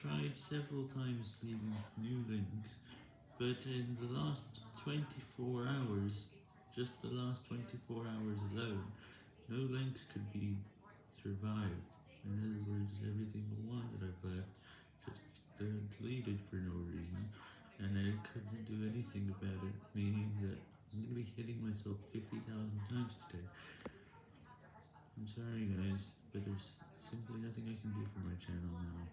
tried several times leaving new links, but in the last 24 hours, just the last 24 hours alone, no links could be survived. In other words, everything single one that I've left just deleted for no reason, and I couldn't do anything about it, meaning that I'm going to be hitting myself 50,000 times today. I'm sorry guys, but there's simply nothing I can do for my channel now.